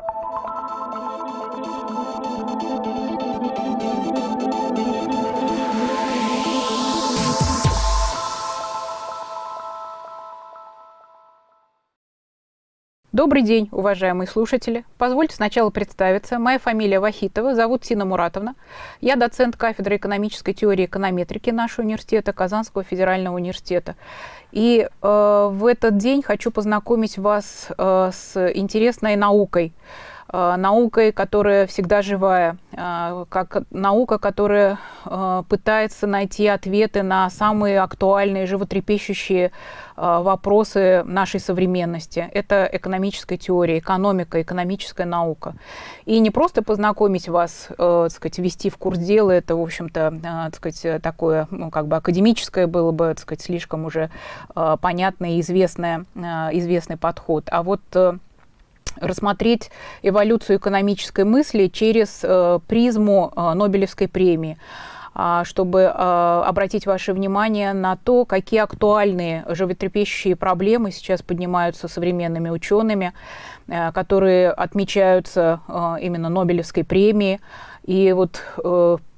you Добрый день, уважаемые слушатели. Позвольте сначала представиться. Моя фамилия Вахитова, зовут Сина Муратовна. Я доцент кафедры экономической теории и эконометрики нашего университета, Казанского федерального университета. И э, в этот день хочу познакомить вас э, с интересной наукой – наукой, которая всегда живая, э, как наука, которая э, пытается найти ответы на самые актуальные, животрепещущие вопросы нашей современности. Это экономическая теория, экономика, экономическая наука. И не просто познакомить вас, так сказать, ввести в курс дела, это, в общем-то, так сказать, такое, ну, как бы академическое было бы, так сказать, слишком уже понятный и известный подход. А вот рассмотреть эволюцию экономической мысли через э, призму э, Нобелевской премии а, чтобы э, обратить ваше внимание на то, какие актуальные животрепещущие проблемы сейчас поднимаются современными учеными, э, которые отмечаются э, именно Нобелевской премией. И вот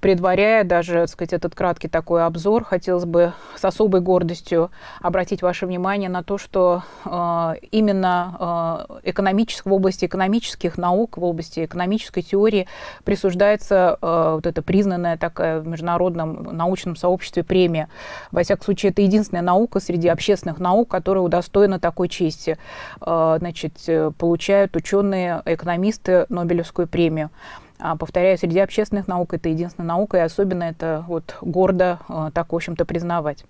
предваряя даже, так сказать, этот краткий такой обзор, хотелось бы с особой гордостью обратить ваше внимание на то, что э, именно э, экономических, в области экономических наук, в области экономической теории присуждается э, вот эта признанная такая в международном научном сообществе премия. Во всяком случае, это единственная наука среди общественных наук, которая удостоена такой чести. Э, значит, э, получают ученые, экономисты Нобелевскую премию. А, повторяю, среди общественных наук это единственная наука, и особенно это вот гордо а, так, в общем-то, признавать.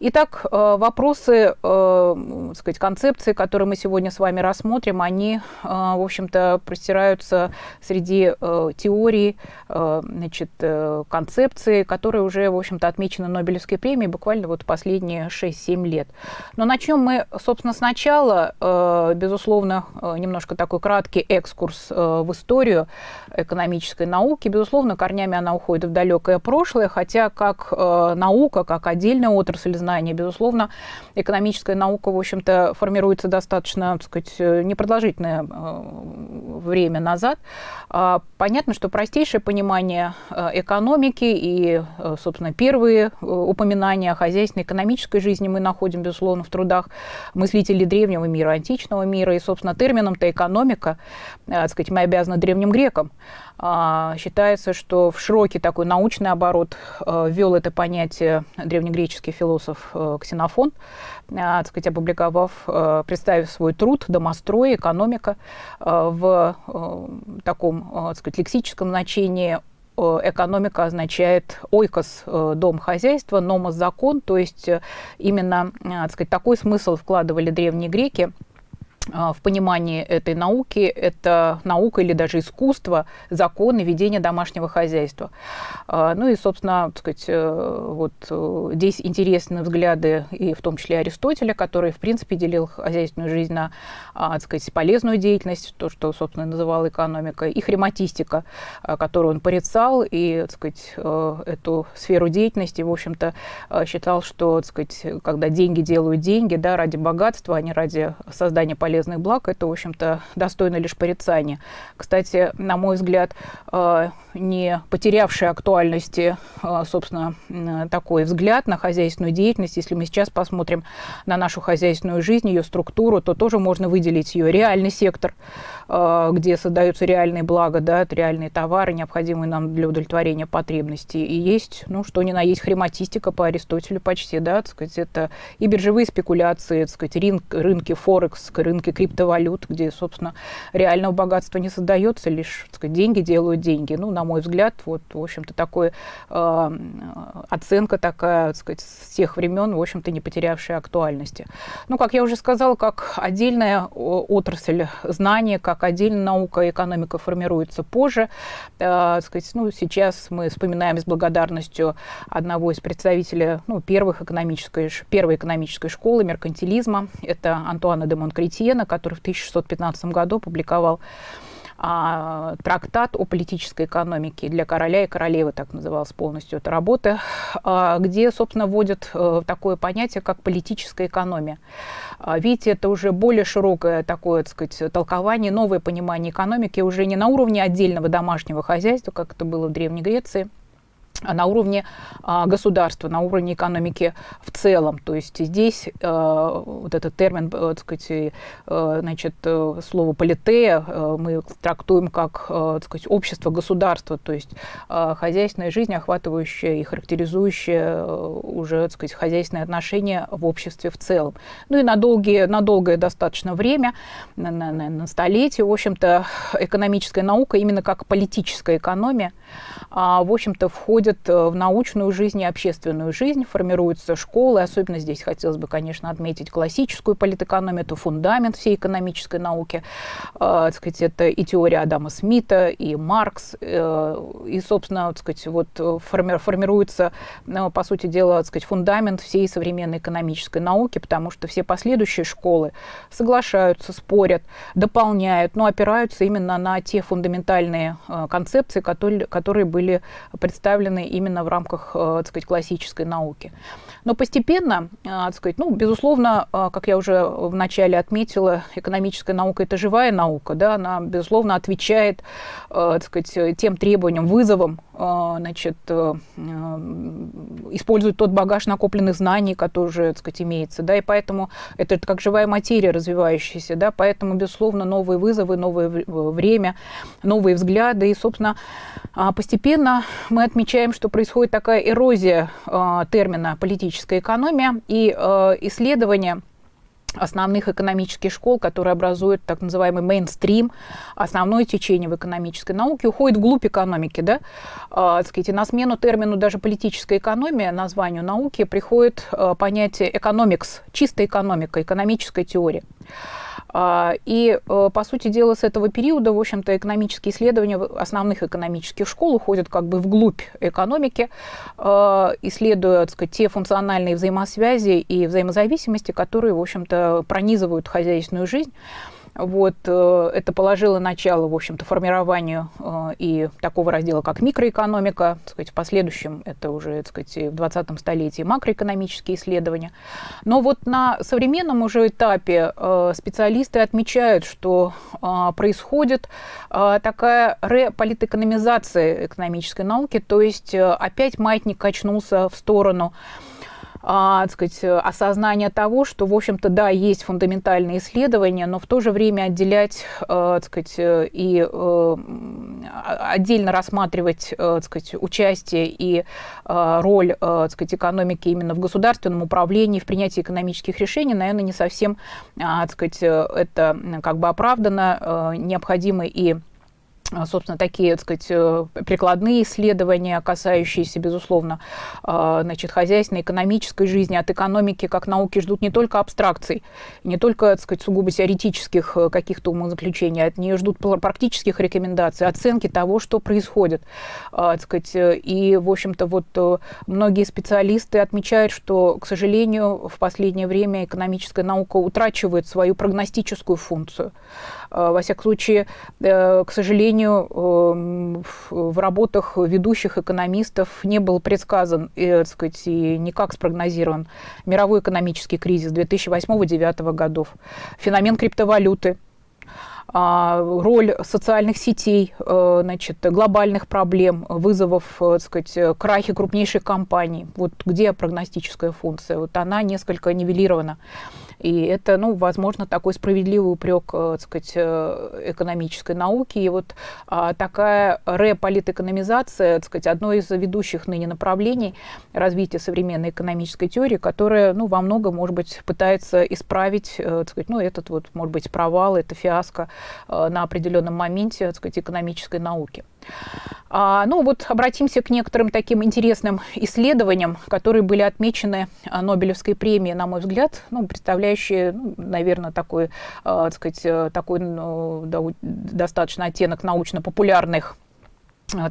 Итак, а, вопросы, так сказать, концепции, которые мы сегодня с вами рассмотрим, они, в общем-то, простираются среди теорий, значит, концепции, которые уже, в общем-то, отмечены Нобелевской премией буквально вот последние 6-7 лет. Но начнем мы, собственно, сначала, безусловно, немножко такой краткий экскурс в историю экономической науки. Безусловно, корнями она уходит в далекое прошлое, хотя как э, наука, как отдельная отрасль знания, безусловно, экономическая наука, в общем-то, формируется достаточно, так сказать, э, непродолжительное э, время назад. Э, понятно, что простейшее понимание э, экономики и, э, собственно, первые упоминания о хозяйственной экономической жизни мы находим, безусловно, в трудах мыслителей древнего мира, античного мира. И, собственно, термином-то экономика, так сказать, мы обязаны древним грекам. А, считается, что в широкий такой научный оборот э, ввел это понятие древнегреческий философ э, Ксенофон, э, так сказать, опубликовав, представив свой труд «Домострой. Экономика» в таком, так сказать, лексическом значении экономика означает ойкос – дом хозяйства, номос – закон, то есть именно так сказать, такой смысл вкладывали древние греки – в понимании этой науки это наука или даже искусство, законы ведения домашнего хозяйства. А, ну и, собственно, так сказать, э, вот э, здесь интересны взгляды и в том числе Аристотеля, который, в принципе, делил хозяйственную жизнь на, а, так сказать, полезную деятельность, то, что, собственно, называл экономикой, и хрематистика, которую он порицал, и, так сказать, э, эту сферу деятельности, в общем-то, считал, что, так сказать, когда деньги делают деньги, да, ради богатства, а не ради создания полезных полезных благ, это, в общем-то, достойно лишь порицания. Кстати, на мой взгляд, э, не потерявший актуальности, э, собственно, такой взгляд на хозяйственную деятельность, если мы сейчас посмотрим на нашу хозяйственную жизнь, ее структуру, то тоже можно выделить ее реальный сектор, э, где создаются реальные блага, да, реальные товары, необходимые нам для удовлетворения потребностей. И есть, ну, что ни на есть хрематистика по Аристотелю почти, да, так сказать, это и биржевые спекуляции, так сказать, рынок, рынки Форекс, рынки рынке криптовалют, где, собственно, реального богатства не создается, лишь сказать, деньги делают деньги. Ну, на мой взгляд, вот, в общем-то, такой э, оценка такая, так сказать, с тех времен, в общем-то, не потерявшая актуальности. Ну, как я уже сказала, как отдельная отрасль знания, как отдельная наука, экономика формируется позже. Э, сказать, ну, сейчас мы вспоминаем с благодарностью одного из представителей ну, первых экономической, первой экономической школы меркантилизма. Это Антуана де Монкретье, Гена, который в 1615 году публиковал а, трактат о политической экономике для короля и королевы, так называлась полностью эта работа, а, где, собственно, вводят а, такое понятие, как политическая экономия. А, видите, это уже более широкое такое, так сказать, толкование, новое понимание экономики уже не на уровне отдельного домашнего хозяйства, как это было в Древней Греции, на уровне а, государства, на уровне экономики в целом. То есть здесь а, вот этот термин, э, так сказать, значит, э, слово политея мы трактуем как так сказать, общество, государство, то есть хозяйственная жизнь, охватывающая и характеризующая уже так сказать, хозяйственные отношения в обществе в целом. Ну и на, долгие, на долгое достаточно время, на, на, на столетие, в общем-то, экономическая наука именно как политическая экономия, а, в общем-то, входит входят э, в научную жизнь и общественную жизнь, формируются школы, особенно здесь хотелось бы, конечно, отметить классическую политэкономию, это фундамент всей экономической науки, э, так сказать, это и теория Адама Смита, и Маркс, э, и, собственно, сказать, вот форми формируется, по сути дела, сказать, фундамент всей современной экономической науки, потому что все последующие школы соглашаются, спорят, дополняют, но опираются именно на те фундаментальные концепции, которые, которые были представлены представлены именно в рамках, э, так сказать, классической науки. Но постепенно, э, так сказать, ну, безусловно, э, как я уже вначале отметила, экономическая наука – это живая наука, да, она, безусловно, отвечает, так сказать, тем требованиям, вызовам, значит, использует тот багаж накопленных знаний, который уже, так сказать, имеется, да, и поэтому это как живая материя развивающаяся, да, поэтому, безусловно, новые вызовы, новое время, новые взгляды, и, собственно, постепенно мы отмечаем отмечаем, что происходит такая эрозия э, термина политическая экономия и э, исследование основных экономических школ, которые образуют так называемый мейнстрим, основное течение в экономической науке, уходит вглубь экономики. Да? Э, сказать, и на смену термину даже политическая экономия, названию науки, приходит э, понятие экономикс, чистая экономика, экономическая теория. А, и, э, по сути дела, с этого периода, в общем-то, экономические исследования основных экономических школ уходят как бы вглубь экономики, а, исследуя, так сказать, те функциональные взаимосвязи и взаимозависимости, которые, в общем-то, пронизывают хозяйственную жизнь. Вот, э, это положило начало, в общем-то, формированию э, и такого раздела, как микроэкономика. Так сказать, в последующем это уже так сказать, в 20 столетии макроэкономические исследования. Но вот на современном уже этапе э, специалисты отмечают, что происходит такая реполитэкономизация экономической науки, то есть опять маятник качнулся в сторону а, так сказать, осознание того, что, в общем-то, да, есть фундаментальные исследования, но в то же время отделять, а, так сказать, и а, отдельно рассматривать, так сказать, участие и роль, так сказать, экономики именно в государственном управлении, в принятии экономических решений, наверное, не совсем, так сказать, это как бы оправдано, необходимы и а, собственно, такие, так сказать, э, прикладные исследования, касающиеся, безусловно, а, значит, хозяйственной, экономической жизни, от экономики как науки ждут не только абстракций, не только, так сказать, сугубо теоретических э, каких-то умозаключений, от нее ждут практических рекомендаций, оценки того, что происходит. Так сказать, э, и, в общем-то, вот многие специалисты отмечают, что, к сожалению, в последнее время экономическая наука утрачивает свою прогностическую функцию. Во всяком случае, к сожалению, сожалению, эм, в работах ведущих экономистов не был предсказан и, так сказать, и никак спрогнозирован мировой экономический кризис 2008-2009 годов, феномен криптовалюты, а, роль социальных сетей, э, значит, глобальных проблем, вызовов, э, так сказать, крахи крупнейших компаний. Вот где прогностическая функция? Вот она несколько нивелирована. И это, ну, возможно, такой справедливый упрек, э, так сказать, э, экономической науки. И вот а, такая реполитэкономизация, так сказать, одно из ведущих ныне направлений развития современной экономической теории, которая, ну, во многом, может быть, пытается исправить, э, так сказать, ну, этот вот, может быть, провал, это фиаско на определенном моменте, так сказать, экономической науки. А, ну вот обратимся к некоторым таким интересным исследованиям, которые были отмечены а, Нобелевской премией, на мой взгляд, ну, представляющие, ну, наверное, такой, а, так сказать, э, такой ну, достаточно оттенок научно-популярных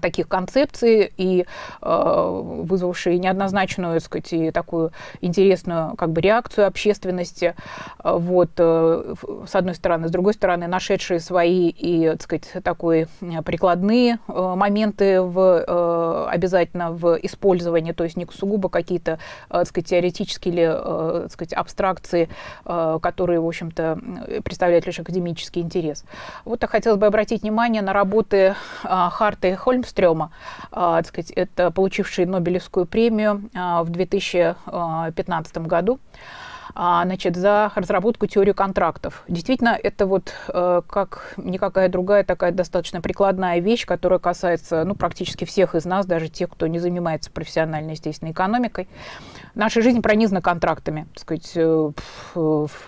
таких концепций и э, вызвавшие неоднозначную, так сказать, и такую интересную как бы реакцию общественности. Э, вот, э, с одной стороны. С другой стороны, нашедшие свои и, так сказать, такой прикладные э, моменты в, э, обязательно в использовании, то есть не сугубо какие-то, э, так сказать, теоретические или, э, так сказать, абстракции, э, которые, в общем-то, представляют лишь академический интерес. Вот я хотелось бы обратить внимание на работы э, Харта и Хольмстрёма, так сказать, это получивший Нобелевскую премию в 2015 году значит, за разработку теории контрактов. Действительно, это вот э, как никакая другая такая достаточно прикладная вещь, которая касается ну, практически всех из нас, даже тех, кто не занимается профессиональной, естественно, экономикой. Наша жизнь пронизана контрактами. Так сказать, э,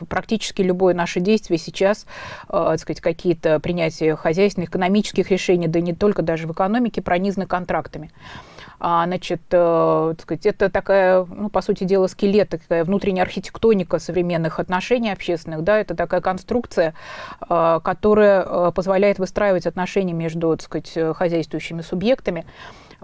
практически любое наше действие сейчас, э, так сказать, какие-то принятия хозяйственных, экономических решений, да не только даже в экономике, пронизаны контрактами. А, значит, э, так сказать, это такая, ну, по сути дела, скелет, такая внутренняя архитектоника современных отношений общественных, да, это такая конструкция, э, которая э, позволяет выстраивать отношения между, так сказать, хозяйствующими субъектами.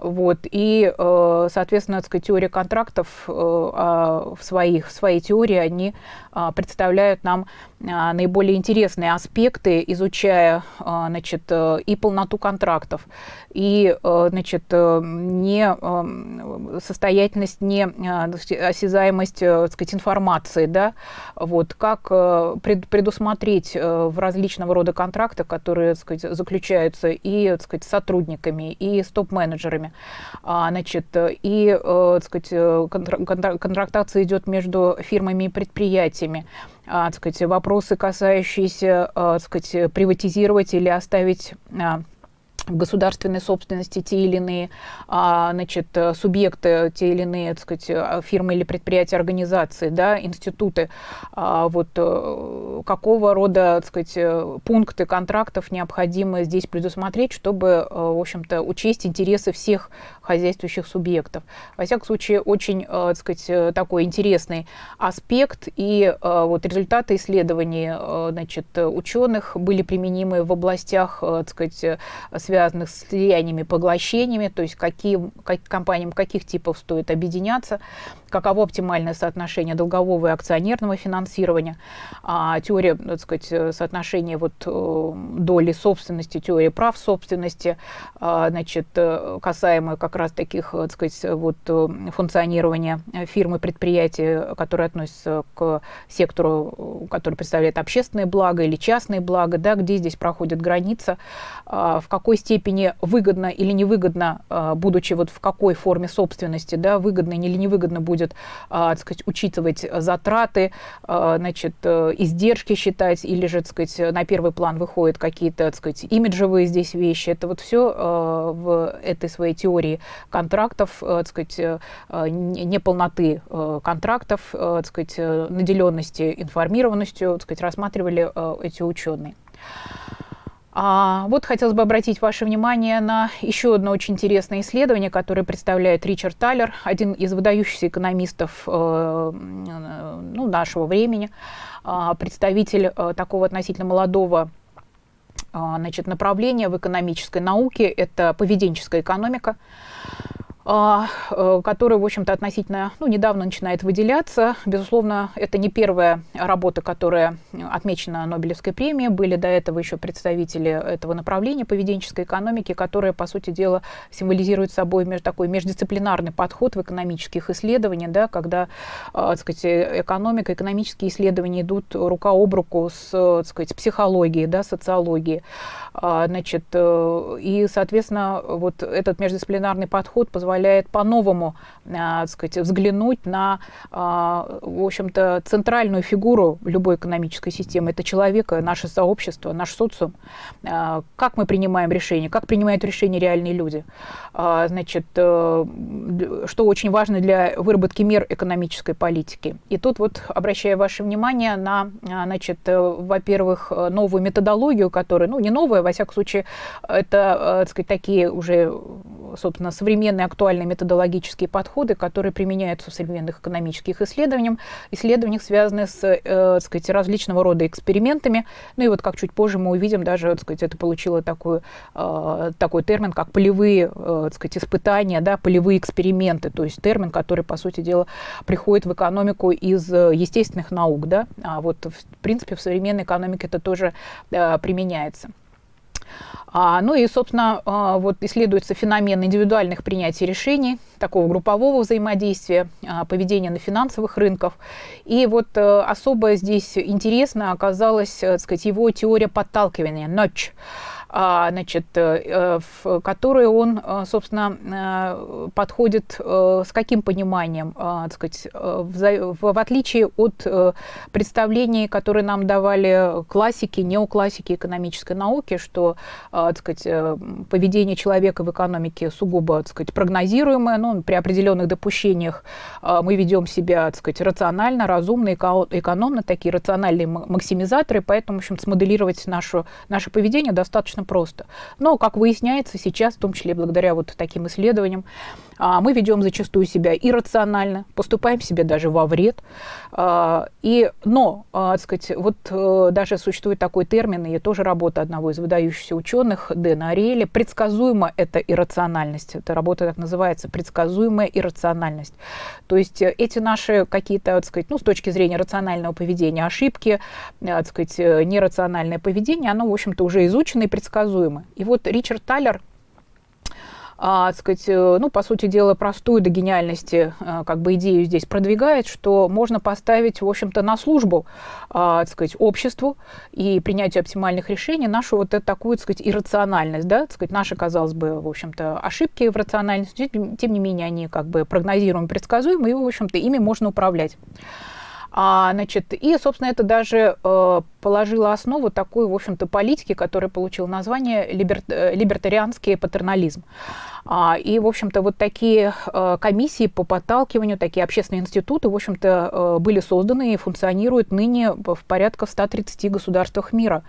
Вот. И, соответственно, так сказать, теория контрактов а, в, своих, в своей теории, они а, представляют нам а, наиболее интересные аспекты, изучая значит, э, и полноту контрактов, и э, значит, э, не состоятельность, не осязаемость сказать, информации, да, вот, как предусмотреть в различного рода контрактах, которые сказать, заключаются и так сказать, сотрудниками, и с топ-менеджерами. Значит, и так сказать, контрактация идет между фирмами и предприятиями. А, сказать, вопросы, касающиеся а, сказать, приватизировать или оставить а, в государственной собственности те или иные а, значит, субъекты, те или иные так сказать, фирмы или предприятия, организации, да, институты, а, вот, э, какого рода так сказать, пункты контрактов необходимо здесь предусмотреть, чтобы, э, в общем-то, учесть интересы всех хозяйствующих субъектов. Во всяком случае, очень, э, так сказать, такой интересный аспект, и вот результаты исследований значит, ученых были применимы в областях, так сказать, связанных с слияниями, поглощениями, то есть какие, как, компаниям каких типов стоит объединяться, каково оптимальное соотношение долгового и акционерного финансирования, а, теория, так сказать, соотношения вот, э, доли собственности, теория прав собственности, а, значит, э, касаемая как раз таких, так сказать, вот, э, функционирования фирмы, предприятия, которые относятся к сектору, который представляет общественное благо или частное благо, да, где здесь проходит граница, а, в какой степени выгодно или невыгодно, а, будучи вот в какой форме собственности, да, выгодно или невыгодно будет, а, так сказать, учитывать затраты, значит, э, издержки считать, или же, так сказать, на первый план выходят какие-то, так сказать, имиджевые здесь вещи. Это вот все в этой своей теории контрактов, э, так сказать, э, неполноты контрактов, так сказать, наделенности информированностью, так сказать, рассматривали эти ученые. А, вот хотелось бы обратить ваше внимание на еще одно очень интересное исследование, которое представляет Ричард Талер, один из выдающихся экономистов э, ну, нашего времени, э, представитель э, такого относительно молодого э, значит, направления в экономической науке, это поведенческая экономика. А, э, который, в общем-то, относительно ну, недавно начинает выделяться. Безусловно, это не первая работа, которая отмечена Нобелевской премией. Были до этого еще представители этого направления поведенческой экономики, которая, по сути дела, символизирует собой такой междисциплинарный подход в экономических исследованиях, да, когда а, так сказать, экономика, экономические исследования идут рука об руку с так сказать, психологией, да, социологией. А, значит, э, и, соответственно, вот этот междисциплинарный подход позволяет по-новому а, сказать, взглянуть на, а, в общем-то, центральную фигуру любой экономической системы. Это человека, наше сообщество, наш социум. А, как мы принимаем решения, как принимают решения реальные люди. Значит, э, что очень важно для выработки мер экономической политики. И тут вот обращаю ваше внимание на, значит, э, во-первых, новую методологию, которая, ну, не новая, во всяком случае, это, так сказать, такие уже, собственно, современные актуальные методологические подходы, которые применяются в современных экономических исследованиях, исследованиях, связанных с э, так сказать, различного рода экспериментами. Ну и вот как чуть позже мы увидим, даже так сказать, это получило такой, э, такой термин, как полевые э, так сказать, испытания, да, полевые эксперименты, то есть термин, который, по сути дела, приходит в экономику из э, естественных наук. Да? А вот, в принципе, в современной экономике это тоже э, применяется. А, ну и, собственно, а, вот исследуется феномен индивидуальных принятий решений, такого группового взаимодействия, а, поведения на финансовых рынках. И вот а, особо здесь интересно оказалась, так сказать, его теория подталкивания, notch. А, значит, э, в которые он, э, собственно, э, подходит с каким пониманием, так сказать, в отличие от представлений, которые нам давали классики, неоклассики экономической науки, что, так сказать, поведение человека в экономике сугубо, так сказать, прогнозируемое, но при определенных допущениях мы ведем себя, так сказать, рационально, разумно, экономно, такие рациональные максимизаторы, поэтому, в общем, смоделировать нашу, наше поведение достаточно достаточно просто. Но, как выясняется сейчас, в том числе благодаря вот таким исследованиям, мы ведем зачастую себя иррационально, поступаем себе даже во вред. А, и, но, а, так сказать, вот э, даже существует такой термин, и тоже работа одного из выдающихся ученых, Дэна Ариэля, предсказуемо это иррациональность. Эта работа так называется, предсказуемая иррациональность. То есть э, эти наши какие-то, так сказать, ну, с точки зрения рационального поведения, ошибки, э, так сказать, нерациональное поведение, оно, в общем-то, уже изучено и предсказуемо. И вот Ричард Таллер а, сказать, э, ну, по сути дела, простую до гениальности а, как бы идею здесь продвигает, что можно поставить, в общем-то, на службу, а, сказать, обществу и принятию оптимальных решений нашу вот эту такую, так сказать, иррациональность, да, так сказать, наши, казалось бы, в общем-то, ошибки в рациональности, тем не менее, они как бы прогнозируемы, предсказуемы, и, в общем-то, ими можно управлять. А, значит, и, собственно, это даже э, положило основу такой, в общем-то, политики, которая получила название либер, э, либертарианский патернализм. А, и, в общем-то, вот такие э, комиссии по подталкиванию, такие общественные институты, в общем-то, э, были созданы и функционируют ныне в порядка 130 государствах мира.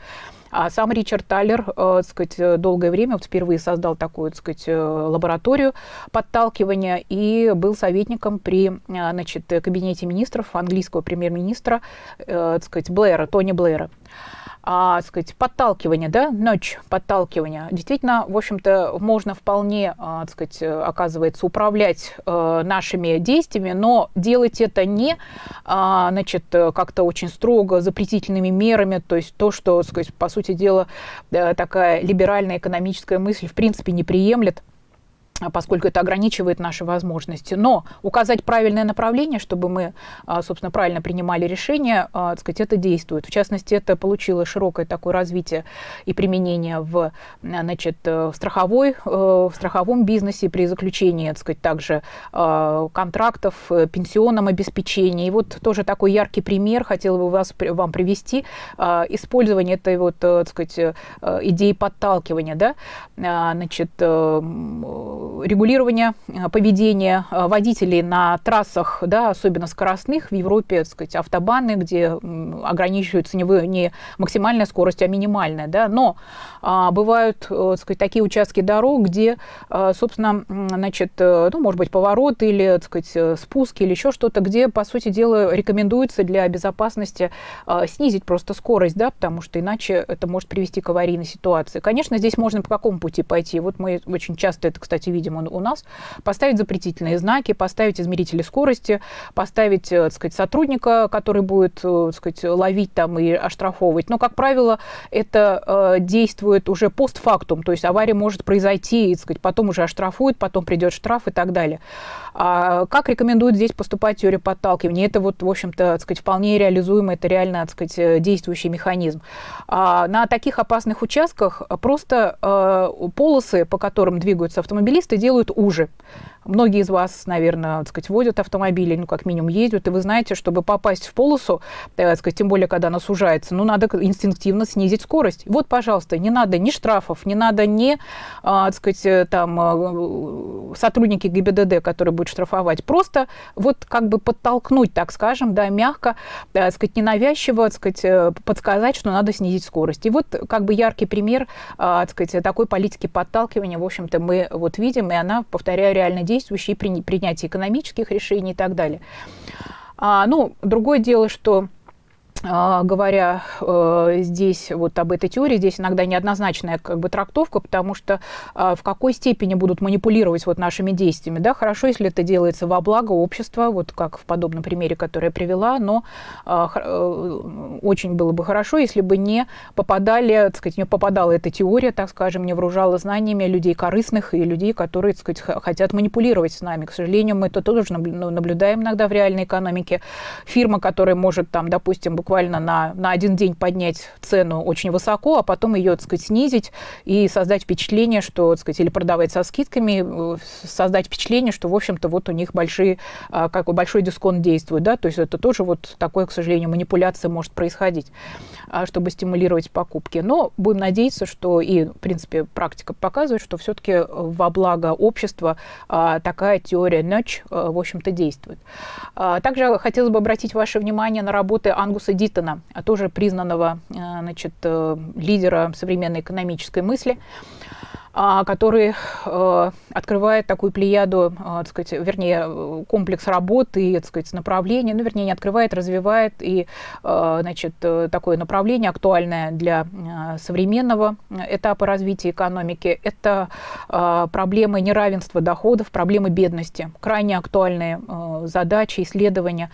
А сам Ричард Таллер, э, сказать, долгое время вот впервые создал такую, так сказать, лабораторию подталкивания и был советником при, значит, кабинете министров английского премьер-министра, так сказать, Блэра, Тони Блэра а, сказать, подталкивание, да, ночь подталкивания. Действительно, в общем-то, можно вполне, а, сказать, оказывается, управлять а, нашими действиями, но делать это не, а, значит, как-то очень строго запретительными мерами, то есть то, что, сказать, по сути дела, э, такая либеральная экономическая мысль в принципе не приемлет поскольку это ограничивает наши возможности. Но указать правильное направление, чтобы мы, а, собственно, правильно принимали решения, а, так сказать, это действует. В частности, это получило широкое такое развитие и применение в, значит, в, страховой, э, в страховом бизнесе при заключении, так сказать, также контрактов, э, пенсионном обеспечении. И вот тоже такой яркий пример хотела бы вас, вам привести. Использование этой вот, э, так сказать, идеи подталкивания, да, значит, регулирования э, поведения э, водителей на трассах, да, особенно скоростных, в Европе, так сказать, автобаны, где ограничивается не, не максимальная скорость, а минимальная. Да, но а, бывают э, так сказать, такие участки дорог, где, собственно, значит, ну, может быть, поворот или так сказать, спуск или еще что-то, где, по сути дела, рекомендуется для безопасности снизить просто скорость, да, потому что иначе это может привести к аварийной ситуации. Конечно, здесь можно по какому пути пойти. Вот мы очень часто это, кстати, видим видим у нас, поставить запретительные знаки, поставить измерители скорости, поставить, э, так сказать, сотрудника, который будет, э, так сказать, ловить там и оштрафовывать. Но, как правило, это э, действует уже постфактум, то есть авария может произойти, так сказать, потом уже оштрафуют, потом придет штраф и так далее. А как рекомендует здесь поступать теория подталкивания? Это вот, в общем-то, сказать, вполне реализуемо, это реально, так сказать, действующий механизм. А на таких опасных участках просто э, полосы, по которым двигаются автомобилисты, делают уже. Многие из вас, наверное, так сказать, водят автомобили, ну, как минимум ездят, и вы знаете, чтобы попасть в полосу, э, так сказать, тем более, когда она сужается, ну, надо инстинктивно снизить скорость. Вот, пожалуйста, не надо ни штрафов, не надо ни, а, так сказать, э, там, э, сотрудники ГИБДД, которые будут штрафовать. Просто вот как бы подтолкнуть, так скажем, да, мягко, так сказать, ненавязчиво, так сказать, подсказать, что надо снизить скорость. И вот как бы яркий пример, так сказать, такой политики подталкивания, в общем-то, мы вот видим, и она, повторяю, реально действующая при принятии экономических решений и так далее. А, ну, другое дело, что говоря э, здесь вот об этой теории, здесь иногда неоднозначная как бы трактовка, потому что э, в какой степени будут манипулировать вот нашими действиями, да, хорошо, если это делается во благо общества, вот как в подобном примере, который я привела, но э, э, очень было бы хорошо, если бы не попадали, так сказать, не попадала эта теория, так скажем, не вооружала знаниями людей корыстных и людей, которые, так сказать, хотят манипулировать с нами. К сожалению, мы это тоже ну, наблюдаем иногда в реальной экономике. Фирма, которая может там, допустим, буквально на, на один день поднять цену очень высоко, а потом ее, так сказать, снизить и создать впечатление, что, так сказать, или продавать со скидками, э, создать впечатление, что, в общем-то, вот у них большие, а, как большой дисконт действует, да, то есть это тоже вот такое, к сожалению, манипуляция может происходить, а, чтобы стимулировать покупки. Но будем надеяться, что и, в принципе, практика показывает, что все-таки во благо общества а, такая теория ночь, в общем-то, действует. Также хотелось бы обратить ваше внимание на работы Ангуса Диттона, тоже признанного э, значит, э, лидера современной экономической мысли. А, который э, открывает такую плеяду, э, так сказать, вернее, комплекс работ и, так сказать, направлений, ну, вернее, не открывает, развивает и, э, значит, такое направление актуальное для современного этапа развития экономики. Это проблемы неравенства доходов, проблемы бедности, крайне актуальные задачи, исследования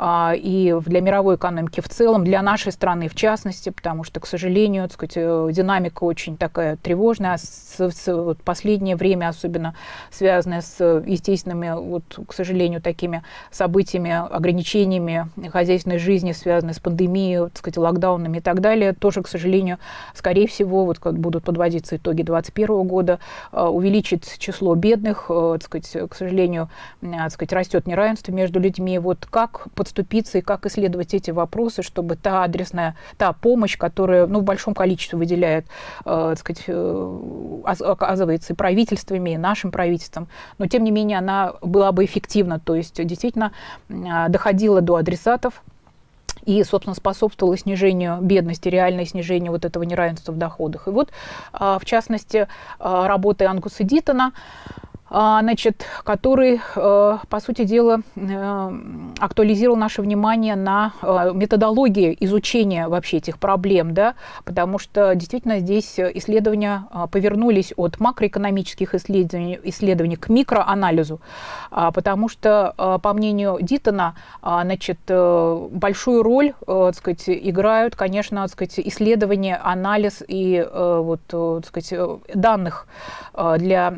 и для мировой экономики в целом, для нашей страны в частности, потому что, к сожалению, так сказать, динамика очень такая тревожная, вот, последнее время, особенно связанное с естественными, вот, к сожалению, такими событиями, ограничениями хозяйственной жизни, связанные с пандемией, так сказать, локдаунами и так далее, тоже, к сожалению, скорее всего, вот как будут подводиться итоги 2021 года, э, увеличит число бедных, э, так сказать, к сожалению, так сказать, растет неравенство между людьми. Вот как подступиться и как исследовать эти вопросы, чтобы та адресная, та помощь, которая ну, в большом количестве выделяет э, так сказать, оказывается и правительствами, и нашим правительством, но тем не менее она была бы эффективна, то есть действительно а, доходила до адресатов, и, собственно, способствовало снижению бедности, реальное снижение вот этого неравенства в доходах. И вот, а, в частности, а, работы Ангуса Дитона значит, который, э, по сути дела, э, актуализировал наше внимание на э, методологии изучения вообще этих проблем, да, потому что действительно здесь исследования повернулись от макроэкономических исследований, исследований к микроанализу, а, потому что, по мнению Дитона, значит, большую роль так сказать, играют, конечно, так сказать, исследования, анализ и вот, так сказать, данных для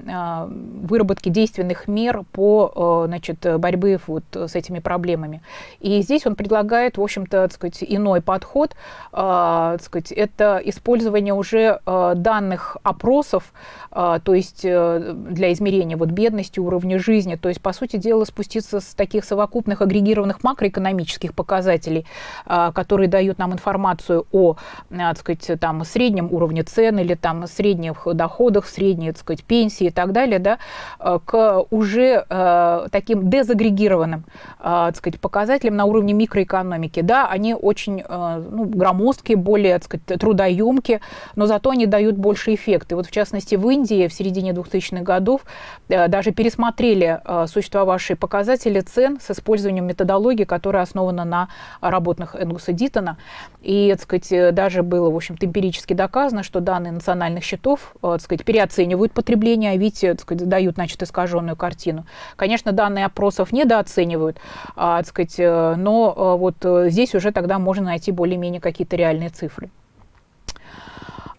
выработки выработки действенных мер по э, значит, борьбе вот с этими проблемами. И здесь он предлагает, в общем-то, сказать, иной подход. Э, так сказать, это использование уже э, данных опросов, то есть для измерения вот бедности, уровня жизни. То есть, по сути дела, спуститься с таких совокупных агрегированных макроэкономических показателей, которые дают нам информацию о, так сказать, там, среднем уровне цен или там, средних доходах, средней так сказать, пенсии и так далее, да, Э, к уже э, таким дезагрегированным э, так сказать, показателям на уровне микроэкономики. Да, они очень ну, громоздкие, более так сказать, трудоемкие, но зато они дают больше эффект. И вот в частности в Индии в середине 2000-х годов даже пересмотрели существовавшие показатели цен с использованием методологии, которая основана на работах Энгуса Диттона. И так сказать, даже было в общем-то, эмпирически доказано, что данные национальных счетов так сказать, переоценивают потребление, а ведь так сказать, дают значит, искаженную картину. Конечно, данные опросов недооценивают, а, сказать, э, но э, вот э, здесь уже тогда можно найти более-менее какие-то реальные цифры.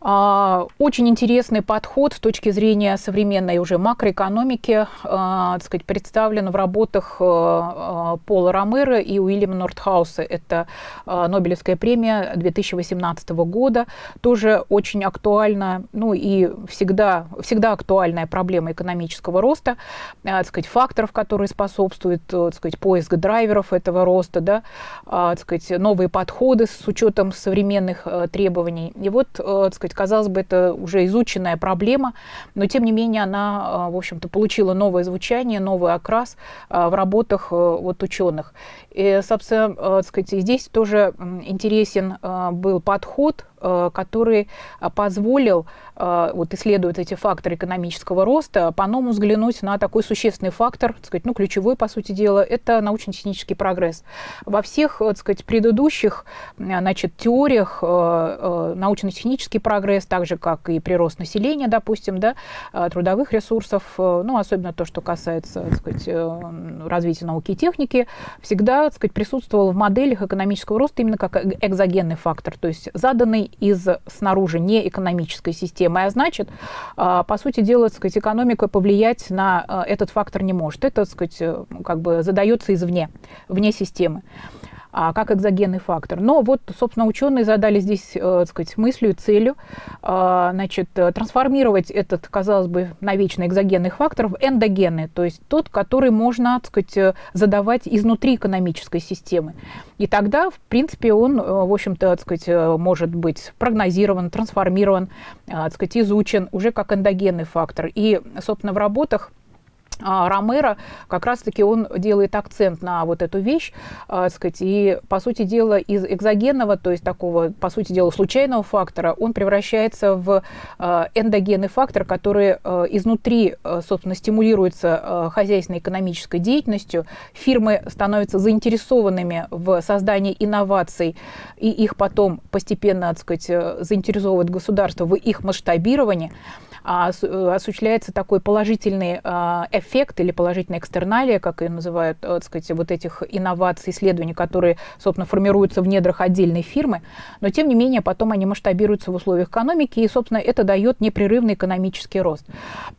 А, очень интересный подход с точки зрения современной уже макроэкономики а, так сказать, представлен в работах а, Пола Ромера и Уильяма Нортхауса. Это Нобелевская премия 2018 года. Тоже очень актуальна, ну и всегда, всегда актуальная проблема экономического роста, так сказать, факторов, которые способствуют так сказать, поиск драйверов этого роста, да, так сказать, новые подходы с учетом современных требований. И вот так сказать, сказать, казалось бы, это уже изученная проблема, но тем не менее она, а, в общем-то, получила новое звучание, новый окрас а, в работах э, вот ученых. И, собственно, э, сказать, здесь тоже интересен э, был подход который позволил вот, исследовать эти факторы экономического роста, по-новому взглянуть на такой существенный фактор, так сказать, ну, ключевой, по сути дела, это научно-технический прогресс. Во всех, так сказать, предыдущих значит, теориях научно-технический прогресс, так же, как и прирост населения, допустим, да, трудовых ресурсов, ну, особенно то, что касается, так сказать, развития науки и техники, всегда, так сказать, присутствовал в моделях экономического роста именно как экзогенный фактор, то есть заданный из снаружи не экономической системы, а значит, а, по сути дела, так сказать, экономика повлиять на а, этот фактор не может. Это, так сказать, э, как бы задается извне, вне системы как экзогенный фактор. Но вот, собственно, ученые задали здесь, э, так сказать, мыслью, целью, э, значит, трансформировать этот, казалось бы, навечно экзогенный фактор в эндогенный, то есть тот, который можно, так сказать, э, задавать изнутри экономической системы. И тогда, в принципе, он, э, в общем-то, так сказать, э, может быть прогнозирован, трансформирован, э, так сказать, изучен уже как эндогенный фактор. И, собственно, в работах а, Ромеро как раз-таки он делает акцент на вот эту вещь, э, сказать, и, по сути дела, из экзогенного, то есть такого, по сути дела, случайного фактора, он превращается в э, эндогенный фактор, который э, изнутри, э, собственно, стимулируется э, хозяйственной экономической деятельностью, фирмы становятся заинтересованными в создании инноваций, и их потом постепенно, так сказать, заинтересовывает государство в их масштабировании. А, э, осуществляется такой положительный а, эффект или положительная экстерналия, как ее называют, э, так сказать, вот этих инноваций, исследований, которые, собственно, формируются в недрах отдельной фирмы, но, тем не менее, потом они масштабируются в условиях экономики, и, собственно, это дает непрерывный экономический рост.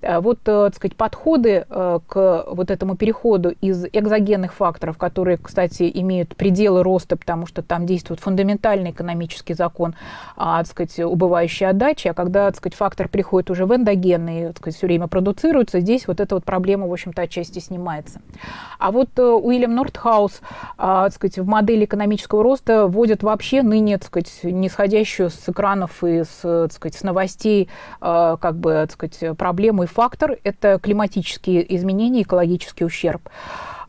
Э, вот, так сказать, подходы к вот этому переходу из экзогенных факторов, которые, кстати, имеют пределы роста, потому что там действует фундаментальный экономический закон, а, так сказать, убывающей отдачи, а когда, так сказать, фактор приходит уже в эндогенные, так сказать, все время продуцируются, здесь вот эта вот проблема, в общем-то, отчасти снимается. А вот э, Уильям Нортхаус, а, так сказать, в модели экономического роста вводит вообще ныне, так сказать, нисходящую с экранов и с, так сказать, с новостей, а, как бы, так сказать, проблему и фактор – это климатические изменения, экологический ущерб.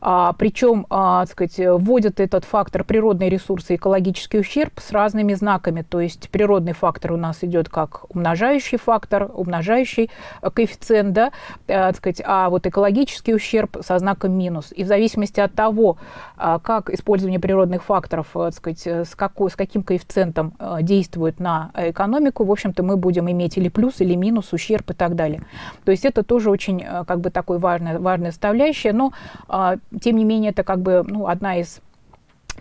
А, причем, а, сказать, вводят этот фактор природные ресурсы, экологический ущерб с разными знаками. То есть природный фактор у нас идет как умножающий фактор, умножающий коэффициент, да, а, сказать, а вот экологический ущерб со знаком минус. И в зависимости от того, а, как использование природных факторов, а, сказать, с, какой, с каким коэффициентом а, действует на экономику, в общем-то, мы будем иметь или плюс, или минус, ущерб и так далее. То есть это тоже очень как бы такой важная, важная составляющая. Но тем не менее, это как бы ну, одна из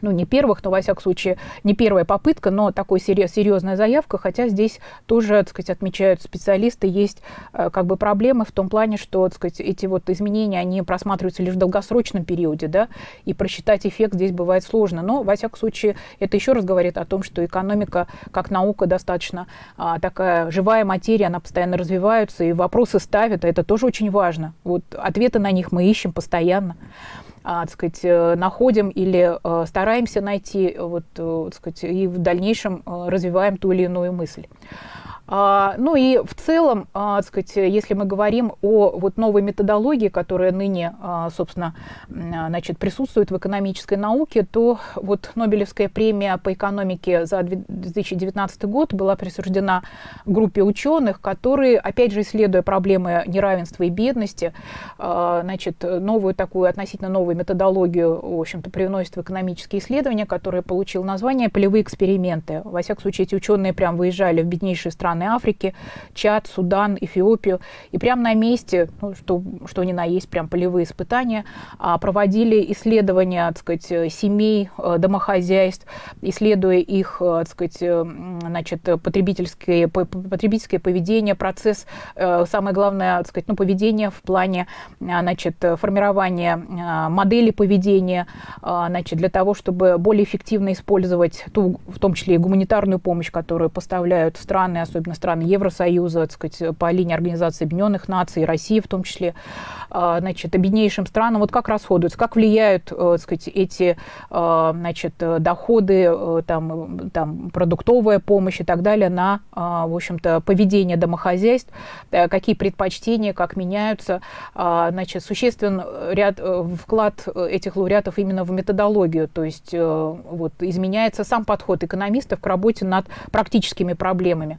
ну, не первых, но, во всяком случае, не первая попытка, но такой серьезная заявка, хотя здесь тоже, так сказать, отмечают специалисты, есть э, как бы проблемы в том плане, что, так сказать, эти вот изменения, они просматриваются лишь в долгосрочном периоде, да, и просчитать эффект здесь бывает сложно, но, во всяком случае, это еще раз говорит о том, что экономика, как наука, достаточно а, такая живая материя, она постоянно развивается, и вопросы ставят, а это тоже очень важно. Вот ответы на них мы ищем постоянно. А, так сказать, э, находим или э, стараемся найти, вот, э, так сказать, и в дальнейшем развиваем ту или иную мысль. А, ну и в целом, а, так сказать, если мы говорим о вот новой методологии, которая ныне, а, собственно, значит, присутствует в экономической науке, то вот Нобелевская премия по экономике за 2019 год была присуждена группе ученых, которые, опять же, исследуя проблемы неравенства и бедности, значит, новую такую, относительно новую методологию, в общем-то, привносит в экономические исследования, которые получил название «Полевые эксперименты». Во всяком случае, эти ученые прям выезжали в беднейшие страны страны Африки, Чад, Судан, Эфиопию. И прямо на месте, ну, что, что ни на есть, прям полевые испытания, а, проводили исследования, так сказать, семей, э, домохозяйств, исследуя их, э, так сказать, э, значит, потребительское, потребительское поведение, процесс, самое главное, так сказать, ну, поведение в плане, значит, формирования модели поведения, значит, для того, чтобы более эффективно использовать ту, в том числе и гуманитарную помощь, которую поставляют страны, особенно крупные страны Евросоюза, так сказать, по линии Организации Объединенных Наций, России в том числе, а, значит, беднейшим странам, вот как расходуются, как влияют, так сказать, эти, значит, доходы, там, там, продуктовая помощь и так далее на, в общем-то, поведение домохозяйств, какие предпочтения, как меняются, значит, существен ряд вклад этих лауреатов именно в методологию, то есть вот изменяется сам подход экономистов к работе над практическими проблемами.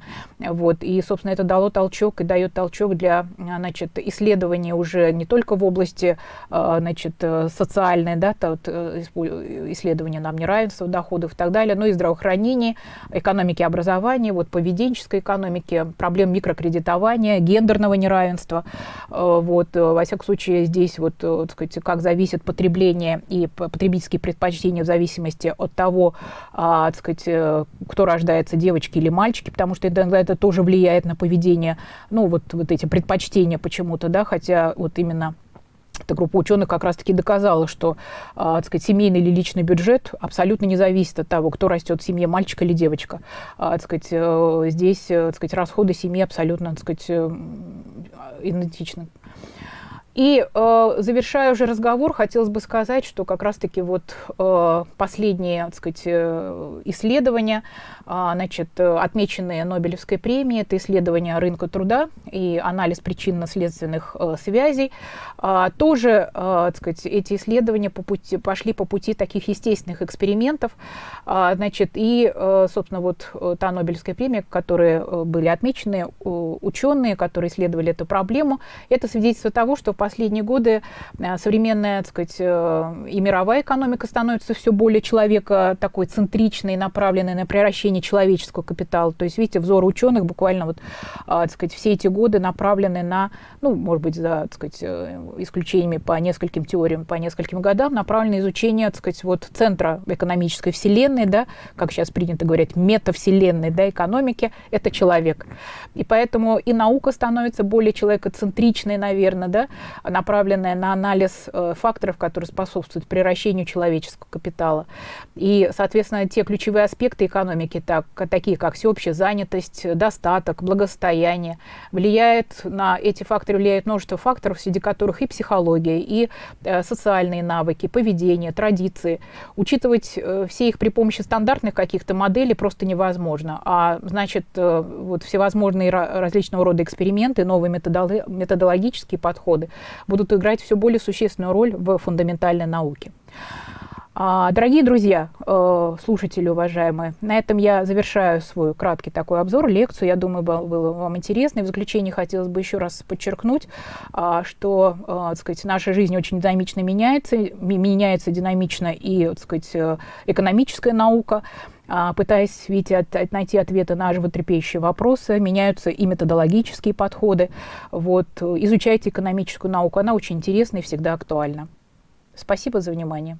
Вот. И, собственно, это дало толчок и дает толчок для значит, исследования уже не только в области а, значит, социальной, да, вот, исследования нам неравенства доходов и так далее, но и здравоохранения, экономики образования, вот, поведенческой экономики, проблем микрокредитования, гендерного неравенства. А, вот, во всяком случае, здесь вот, так сказать, как зависит потребление и потребительские предпочтения в зависимости от того, а, так сказать, э, кто рождается, девочки или мальчики, потому что это, это тоже влияет на поведение, ну, вот, вот эти предпочтения почему-то, да, хотя вот именно эта группа ученых как раз-таки доказала, что так сказать, семейный или личный бюджет абсолютно не зависит от того, кто растет в семье, мальчик или девочка. Так сказать, э, здесь э, сказать, расходы семьи абсолютно сказать, идентичны. И э, завершая уже разговор, хотелось бы сказать, что как раз-таки вот э, последние, так сказать, исследования, э, значит, отмеченные Нобелевской премией, это исследование рынка труда и анализ причинно-следственных э, связей, э, тоже, э, так сказать, эти исследования по пути, пошли по пути таких естественных экспериментов, э, значит, и, э, собственно, вот э, та Нобелевская премия, которые э, были отмечены, э, ученые, которые исследовали эту проблему, это свидетельство того, что последние годы э, современная, так сказать, э, и мировая экономика становится все более человека такой центричной, направленной на превращение человеческого капитала. То есть, видите, взор ученых буквально вот, а, так сказать, все эти годы направлены на, ну, может быть, за, так сказать, э, исключениями по нескольким теориям, по нескольким годам, направлены на изучение, так сказать, вот центра экономической вселенной, да, как сейчас принято говорить, метавселенной, да, экономики, это человек. И поэтому и наука становится более человекоцентричной, наверное, да, направленная на анализ э, факторов, которые способствуют превращению человеческого капитала. И, соответственно, те ключевые аспекты экономики, так, такие как всеобщая занятость, достаток, благосостояние, влияет на эти факторы, влияет множество факторов, среди которых и психология, и э, социальные навыки, поведение, традиции. Учитывать э, все их при помощи стандартных каких-то моделей просто невозможно. А значит, вот всевозможные различного рода эксперименты, новые методологические подходы будут играть все более существенную роль в фундаментальной науке. А, дорогие друзья, э, слушатели уважаемые, на этом я завершаю свой краткий такой обзор, лекцию. Я думаю, было вам интересно. И в заключение хотелось бы еще раз подчеркнуть, а, что э, так сказать, наша жизнь очень динамично меняется, меняется динамично и так сказать, э, экономическая наука а, пытаясь видите, от, найти ответы на животрепещущие вопросы, меняются и методологические подходы. Вот, изучайте экономическую науку, она очень интересна и всегда актуальна. Спасибо за внимание.